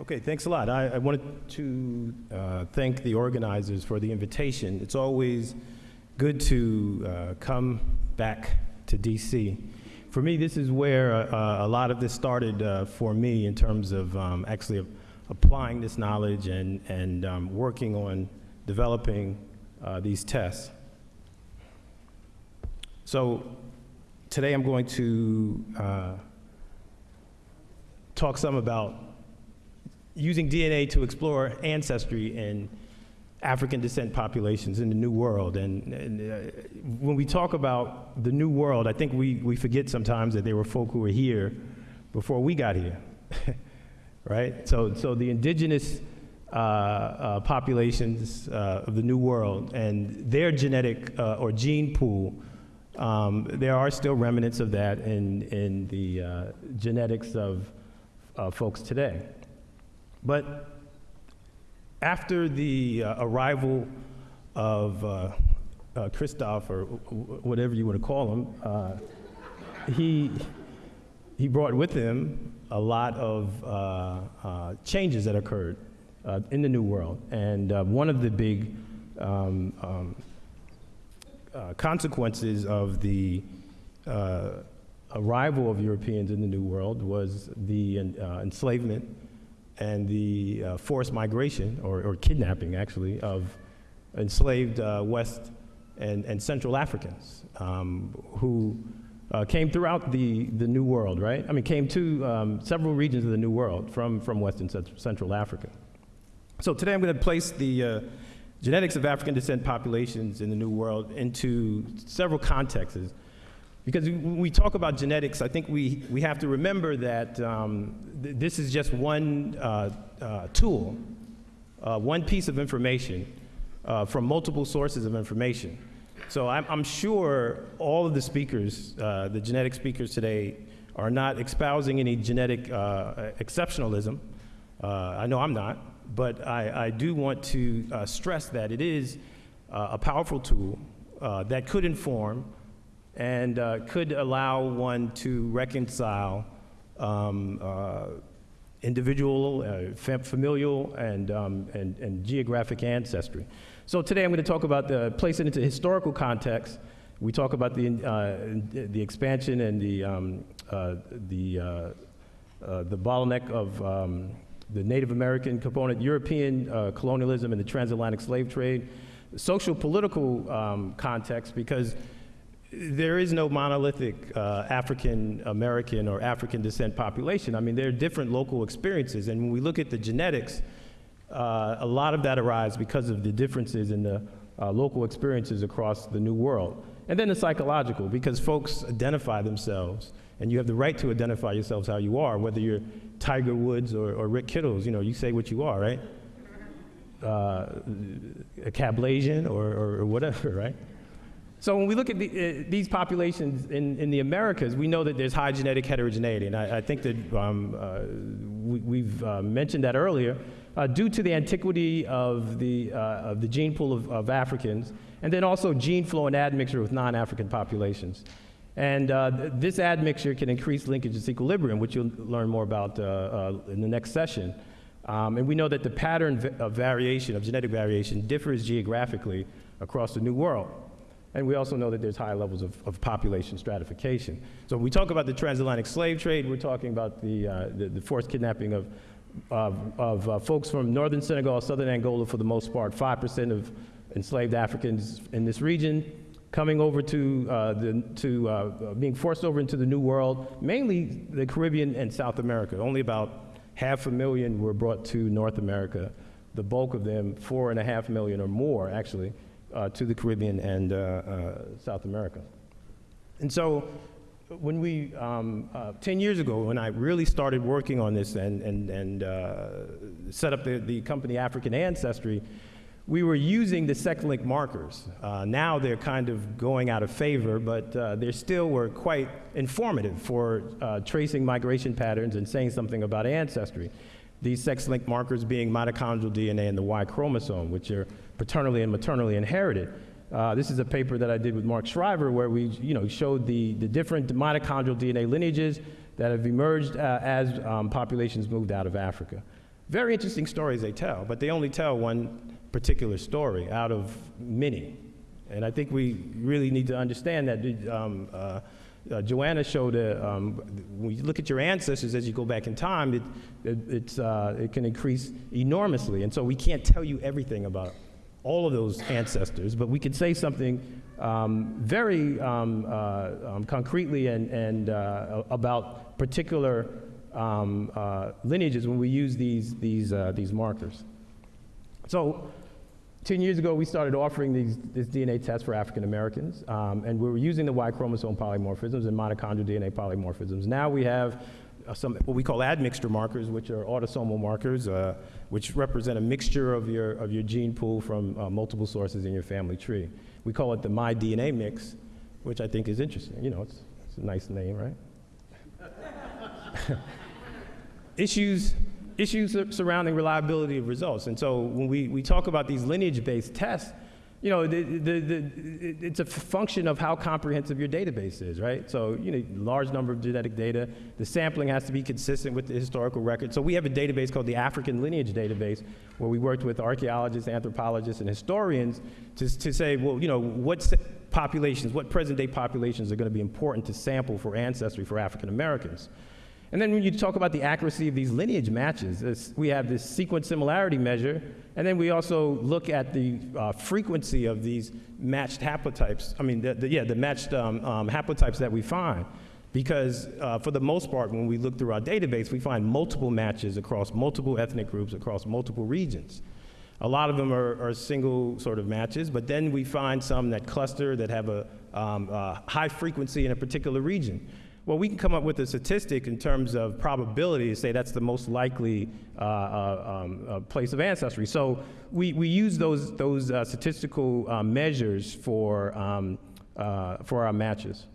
Okay, thanks a lot. I, I wanted to uh, thank the organizers for the invitation. It's always good to uh, come back to DC. For me, this is where uh, a lot of this started uh, for me in terms of um, actually applying this knowledge and, and um, working on developing uh, these tests. So today I'm going to uh, talk some about using DNA to explore ancestry in African descent populations in the New World. And, and uh, when we talk about the New World, I think we, we forget sometimes that there were folk who were here before we got here, right? So, so the indigenous uh, uh, populations uh, of the New World and their genetic uh, or gene pool, um, there are still remnants of that in, in the uh, genetics of folks today. But after the uh, arrival of uh, uh, Christoph, or whatever you want to call him, uh, he, he brought with him a lot of uh, uh, changes that occurred in the New World. And one of the big um, um, consequences of the arrival of Europeans in the New World was the enslavement and the uh, forced migration, or, or, kidnapping actually, of enslaved uh, West and, and Central Africans um, who uh, came throughout the, the New World, right? I mean, came to um, several regions of the New World from, from West and Central Africa. So today I'm going to place the uh, genetics of African descent populations in the New World into several contexts because we talk about genetics, I think we, we have to remember that um, th this is just one uh, uh, tool, uh, one piece of information uh, from multiple sources of information. So I'm, I'm sure all of the speakers, uh, the genetic speakers today, are not espousing any genetic uh, exceptionalism. I know I'm not, but I, I do want to stress that it is a powerful tool that could inform and uh, could allow one to reconcile um, uh, individual, uh, familial, and, um, and, and, geographic ancestry. So today I'm going to talk about the, place it into historical context. We talk about the, uh, the expansion and the, um, uh, the, uh, the bottleneck of um, the Native American component, European colonialism and the transatlantic slave trade, social political um, context, because there is no monolithic uh, African American or African descent population. I mean, there are different local experiences, and when we look at the genetics, uh, a lot of that arises because of the differences in the uh, local experiences across the New World. And then the psychological, because folks identify themselves, and you have the right to identify yourselves how you are, whether you're Tiger Woods or, or Rick Kittles, you know, you say what you are, right? Uh, a Cablasian or, or, or whatever, right? So when we look at the, uh, these populations in, in the Americas, we know that there's high genetic heterogeneity, and I, I think that um, uh, we, have uh, mentioned that earlier, uh, due to the antiquity of the, uh, of the gene pool of, of, Africans, and then also gene flow and admixture with non-African populations. And uh, this admixture can increase linkage disequilibrium, which you'll learn more about in the next session. Um, and we know that the pattern of variation, of genetic variation, differs geographically across the New World. And we also know that there's high levels of, of population stratification. So when we talk about the transatlantic slave trade, we're talking about the, uh, the, the, forced kidnapping of, of, of uh, folks from northern Senegal, southern Angola for the most part, 5% of enslaved Africans in this region coming over to, uh, the, to uh, being forced over into the New World, mainly the Caribbean and South America. Only about half a million were brought to North America. The bulk of them, four and a half million or more actually, uh, to the Caribbean and uh, uh, South America. And so when we, um, uh, 10 years ago, when I really started working on this and, and, and set up the, the company African Ancestry, we were using the sex-linked markers. Uh, now they're kind of going out of favor, but uh, they still were quite informative for uh, tracing migration patterns and saying something about ancestry. These sex-linked markers being mitochondrial DNA and the Y chromosome, which are paternally and maternally inherited. Uh, this is a paper that I did with Mark Shriver where we you know, showed the, the different mitochondrial DNA lineages that have emerged uh, as um, populations moved out of Africa. Very interesting stories they tell, but they only tell one particular story out of many. And I think we really need to understand that um, uh, uh, Joanna showed, a, um, when you look at your ancestors as you go back in time, it, it, uh, it can increase enormously. And so we can't tell you everything about all of those ancestors, but we can say something um, very um, uh, um, concretely and, and uh, about particular um, uh, lineages when we use these, these, uh, these markers. So 10 years ago, we started offering these, this DNA test for African Americans, um, and we were using the Y chromosome polymorphisms and mitochondrial DNA polymorphisms. Now we have uh, some what we call admixture markers, which are autosomal markers, uh, which represent a mixture of your, of your gene pool from uh, multiple sources in your family tree. We call it the MyDNA mix, which I think is interesting. You know, it's, it's a nice name, right? Issues issues surrounding reliability of results. And so when we, we talk about these lineage-based tests, you know, the, the, the, it's a function of how comprehensive your database is, right? So, you know, large number of genetic data. The sampling has to be consistent with the historical record. So we have a database called the African Lineage Database, where we worked with archaeologists, anthropologists, and historians to, to say, well, you know, what populations, what present-day populations are going to be important to sample for ancestry for African Americans. And then when you talk about the accuracy of these lineage matches, we have this sequence similarity measure, and then we also look at the uh, frequency of these matched haplotypes. I mean, the, the, yeah, the matched um, um, haplotypes that we find. Because uh, for the most part, when we look through our database, we find multiple matches across multiple ethnic groups, across multiple regions. A lot of them are, are, single sort of matches, but then we find some that cluster that have a um, uh, high frequency in a particular region. Well, we can come up with a statistic in terms of probability to say that's the most likely uh, uh, um, uh, place of ancestry. So we, we use those, those uh, statistical uh, measures for, um, uh, for our matches.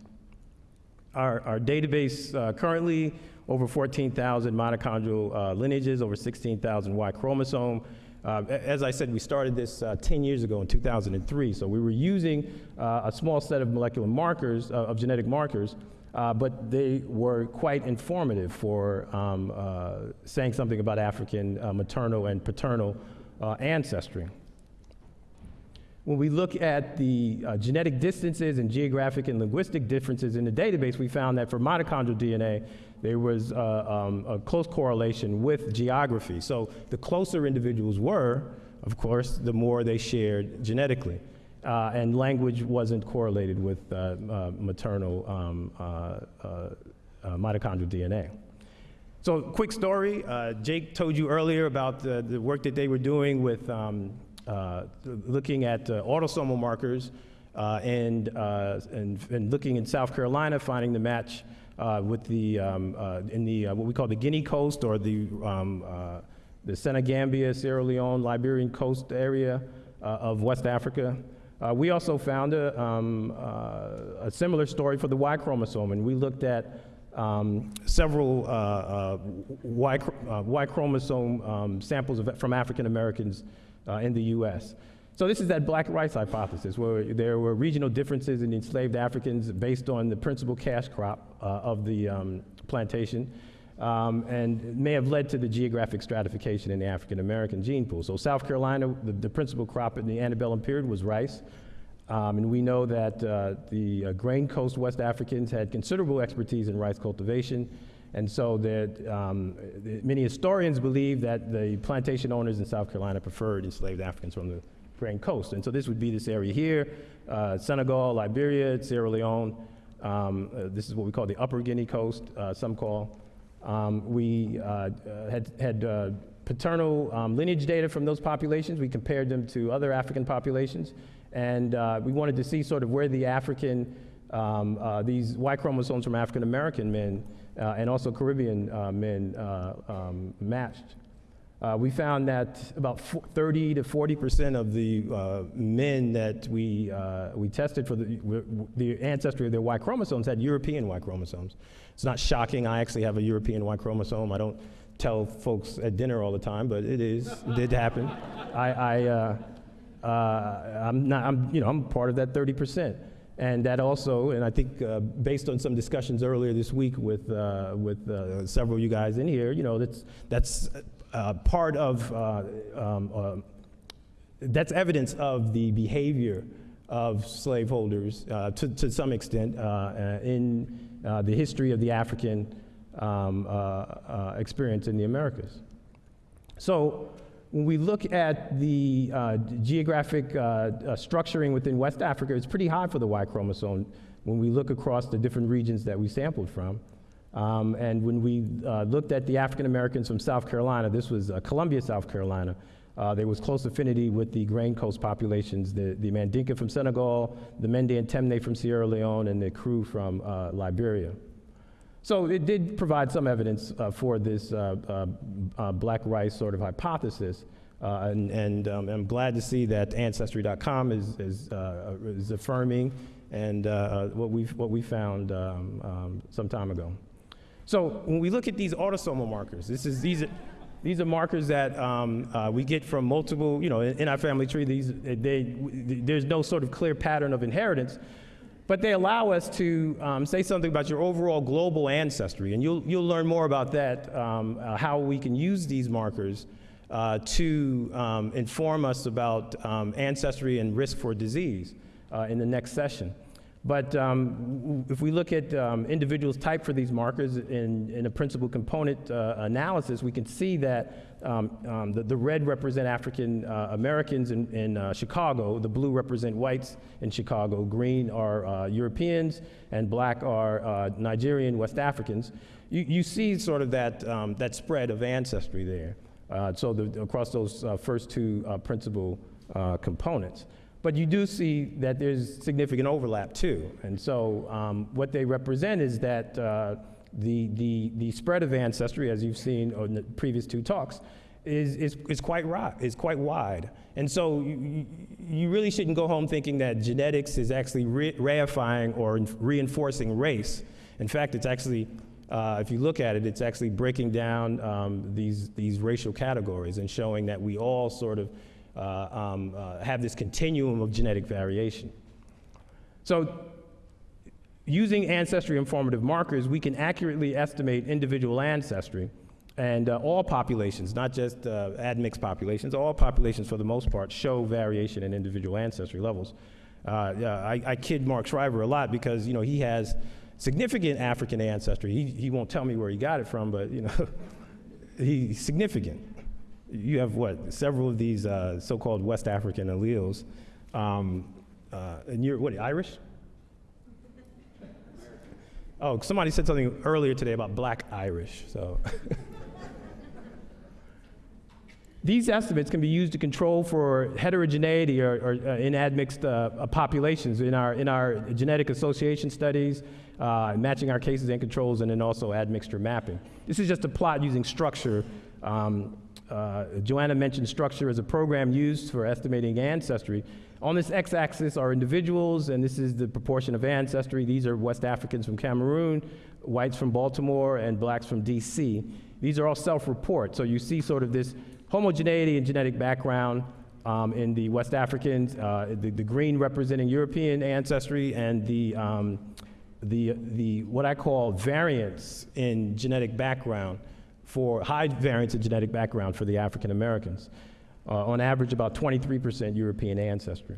Our, our database currently over 14,000 mitochondrial lineages, over 16,000 Y chromosome. As I said, we started this uh, 10 years ago in 2003. So we were using a small set of molecular markers, of genetic markers, uh, but they were quite informative for um, uh, saying something about African uh, maternal and paternal uh, ancestry. When we look at the uh, genetic distances and geographic and linguistic differences in the database, we found that for mitochondrial DNA, there was uh, um, a close correlation with geography. So the closer individuals were, of course, the more they shared genetically. Uh, and language wasn't correlated with uh, uh, maternal um, uh, uh, uh, mitochondrial DNA. So, quick story. Jake told you earlier about the, the, work that they were doing with um, looking at autosomal markers and, and, and, looking in South Carolina, finding the match with the, um, in the, what we call the Guinea Coast or the, um, the Senegambia, Sierra Leone, Liberian coast area of West Africa. Uh, we also found a, um, uh, a, similar story for the Y chromosome, and we looked at um, several uh, uh y, uh, y, chromosome um, samples of, from African Americans uh, in the US. So this is that black rice hypothesis, where there were regional differences in enslaved Africans based on the principal cash crop of the um, plantation um, and may have led to the geographic stratification in the African American gene pool. So South Carolina, the, the, principal crop in the antebellum period was rice. Um, and we know that uh, the uh, Grain Coast West Africans had considerable expertise in rice cultivation. And so that um, many historians believe that the plantation owners in South Carolina preferred enslaved Africans from the Grain Coast. And so this would be this area here, uh, Senegal, Liberia, Sierra Leone. Um, uh, this is what we call the Upper Guinea Coast, uh, some call. Um, we uh, uh, had, had uh, paternal um, lineage data from those populations. We compared them to other African populations. And we wanted to see sort of where the African, um, these Y chromosomes from African American men and also Caribbean men um, matched. Uh, we found that about 30 to 40 percent of the uh, men that we, uh, we tested for the, the ancestry of their Y chromosomes had European Y chromosomes. It's not shocking. I actually have a European Y chromosome. I don't tell folks at dinner all the time, but it is. It did happen. I, I, uh, uh, I'm not, I'm, you know, I'm part of that 30 percent. And that also, and I think uh, based on some discussions earlier this week with, uh, with uh, several of you guys in here, you know, that's, that's uh, part of, uh, um, uh, that's evidence of the behavior of slaveholders uh, to, to some extent in the history of the African um, experience in the Americas. So when we look at the geographic structuring within West Africa, it's pretty high for the Y chromosome when we look across the different regions that we sampled from. Um, and when we uh, looked at the African Americans from South Carolina, this was uh, Columbia, South Carolina, uh, there was close affinity with the Grain Coast populations, the, the Mandinka from Senegal, the Mende and Temne from Sierra Leone, and the Kru from uh, Liberia. So it did provide some evidence uh, for this uh, black rice sort of hypothesis. Uh, and and um, I'm glad to see that Ancestry.com is, is, uh, is affirming and uh, what, we what we found um, um, some time ago. So when we look at these autosomal markers, this is, these, are, these are markers that um, uh, we get from multiple, you know, in, in our family tree, these, they, there's no sort of clear pattern of inheritance, but they allow us to um, say something about your overall global ancestry. And you'll, you'll learn more about that, um, uh, how we can use these markers uh, to um, inform us about um, ancestry and risk for disease uh, in the next session. But um, if we look at um, individuals typed for these markers in, in a principal component uh, analysis, we can see that um, um the, the, red represent African uh, Americans in, in uh, Chicago, the blue represent whites in Chicago, green are uh, Europeans, and black are uh, Nigerian West Africans. You, you see sort of that, um, that spread of ancestry there. Uh, so the, across those first two principal components. But you do see that there's significant overlap too. And so um, what they represent is that uh, the, the, the spread of ancestry, as you've seen in the previous two talks, is, is, is, quite, is quite wide. And so you, you really shouldn't go home thinking that genetics is actually re reifying or reinforcing race. In fact, it's actually, uh, if you look at it, it's actually breaking down um, these, these racial categories and showing that we all sort of um, uh, have this continuum of genetic variation. So using ancestry informative markers, we can accurately estimate individual ancestry and uh, all populations, not just uh, admixed populations, all populations for the most part show variation in individual ancestry levels. Uh, yeah, I, I, kid Mark Shriver a lot because you know he has significant African ancestry. He, he won't tell me where he got it from, but you know he's significant you have what several of these uh, so-called West African alleles, um, uh, and you're what Irish? Oh, somebody said something earlier today about Black Irish. So. These estimates can be used to control for heterogeneity or, or uh, in admixed uh, populations in our, in our genetic association studies, uh, matching our cases and controls, and then also admixture mapping. This is just a plot using structure um, uh, Joanna mentioned structure as a program used for estimating ancestry. On this x-axis are individuals, and this is the proportion of ancestry. These are West Africans from Cameroon, whites from Baltimore, and blacks from DC. These are all self-report, so you see sort of this homogeneity in genetic background um, in the West Africans, uh, the, the, green representing European ancestry, and the, um, the, the, what I call variance in genetic background for high variance of genetic background for the African Americans. Uh, on average, about 23% European ancestry.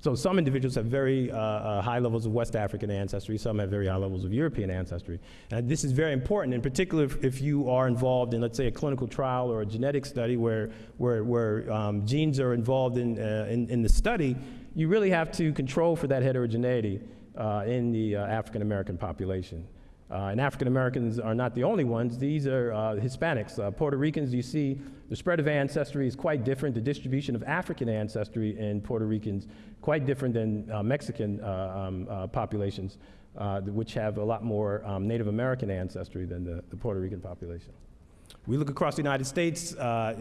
So some individuals have very uh, uh, high levels of West African ancestry, some have very high levels of European ancestry. And this is very important, in particular if, if you are involved in, let's say, a clinical trial or a genetic study where, where, where um, genes are involved in, uh, in, in, the study, you really have to control for that heterogeneity uh, in the uh, African American population. Uh, and African Americans are not the only ones. These are uh, Hispanics. Uh, Puerto Ricans, you see the spread of ancestry is quite different. The distribution of African ancestry in Puerto Ricans quite different than Mexican um, populations, which have a lot more um, Native American ancestry than the, the Puerto Rican population. We look across the United States, uh,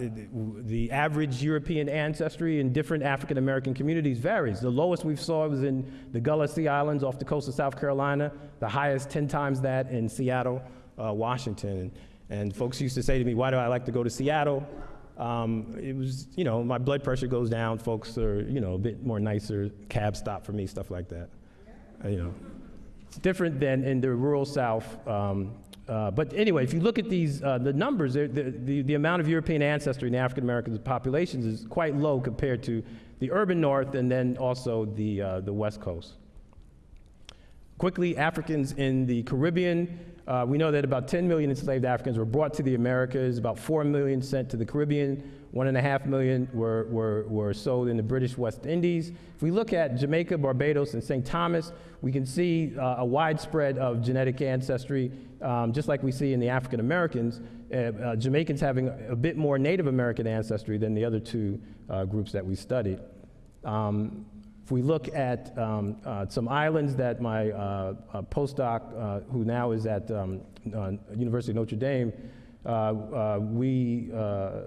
the average European ancestry in different African American communities varies. The lowest we saw was in the Gullah Sea Islands off the coast of South Carolina, the highest 10 times that in Seattle, uh, Washington. And folks used to say to me, why do I like to go to Seattle? Um, it was, you know, my blood pressure goes down, folks are, you know, a bit more nicer, cab stop for me, stuff like that. Uh, you know, it's different than in the rural South, um, uh, but anyway, if you look at these, uh, the numbers, the, the, the amount of European ancestry in African American populations is quite low compared to the urban north and then also the, uh, the west coast. Quickly, Africans in the Caribbean, uh, we know that about 10 million enslaved Africans were brought to the Americas, about 4 million sent to the Caribbean, 1.5 million were, were, were sold in the British West Indies. If we look at Jamaica, Barbados, and St. Thomas, we can see uh, a widespread of genetic ancestry, um, just like we see in the African Americans. Uh, uh, Jamaicans having a bit more Native American ancestry than the other two uh, groups that we studied. Um, if we look at um, uh, some islands that my uh, uh, postdoc, uh, who now is at um, uh, University of Notre Dame, we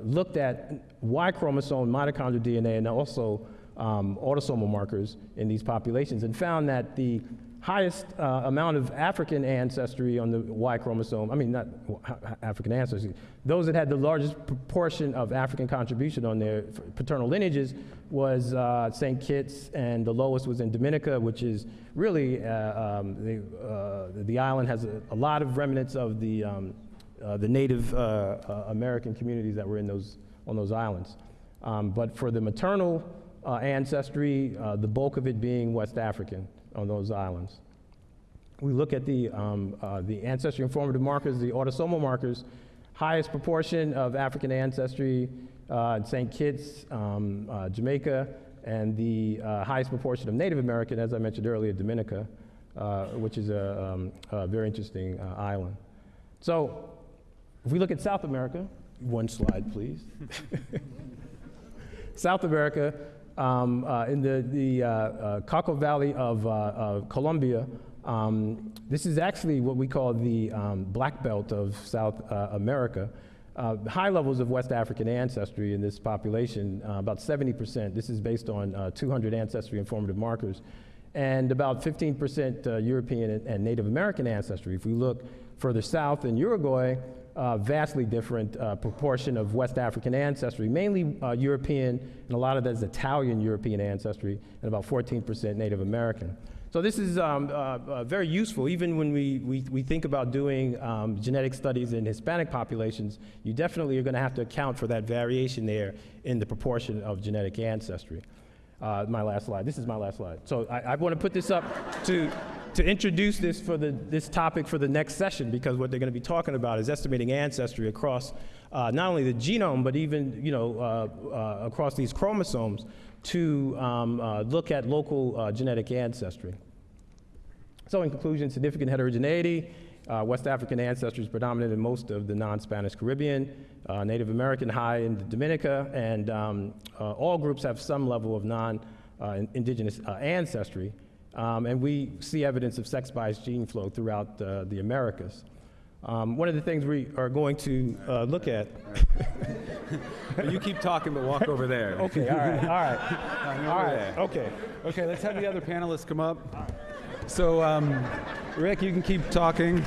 looked at Y chromosome, mitochondrial DNA, and also um, autosomal markers in these populations, and found that the highest uh, amount of African ancestry on the Y chromosome, I mean, not African ancestry, those that had the largest proportion of African contribution on their paternal lineages was uh, St. Kitts, and the lowest was in Dominica, which is really, uh, um, the, uh, the island has a, a lot of remnants of the, um, uh, the Native uh, American communities that were in those, on those islands. Um, but for the maternal ancestry, the bulk of it being West African on those islands. We look at the, um, the ancestry informative markers, the autosomal markers, highest proportion of African ancestry uh, St. Kitts, um, uh, Jamaica, and the uh, highest proportion of Native American, as I mentioned earlier, Dominica, which is a, um, a very interesting island. So, if we look at South America, one slide, please. South America, um, uh, in the, the uh, uh, Cauca Valley of, Colombia, um, this is actually what we call the um, black belt of South America. Uh, high levels of West African ancestry in this population, uh, about 70%. This is based on uh, 200 ancestry informative markers. And about 15% uh, European and, and Native American ancestry. If we look further south in Uruguay, uh, vastly different uh, proportion of West African ancestry, mainly European, and a lot of that is Italian European ancestry, and about 14% Native American. So this is um, uh, uh, very useful, even when we, we, we think about doing um, genetic studies in Hispanic populations, you definitely are going to have to account for that variation there in the proportion of genetic ancestry. Uh, my last slide. This is my last slide. So I, I want to put this up to, to introduce this for the, this topic for the next session because what they're going to be talking about is estimating ancestry across uh, not only the genome but even you know uh, uh, across these chromosomes to um, uh, look at local uh, genetic ancestry. So in conclusion, significant heterogeneity. Uh, West African ancestry is predominant in most of the non-Spanish Caribbean, uh, Native American high in Dominica, and um, uh, all groups have some level of non-indigenous ancestry. Um, and we see evidence of sex-biased gene flow throughout the Americas. Um, one of the things we are going to uh, look at. you keep talking, but walk over there. Okay, all right, all right, all right, there. okay. Okay, let's have the other panelists come up. So, um, Rick, you can keep talking.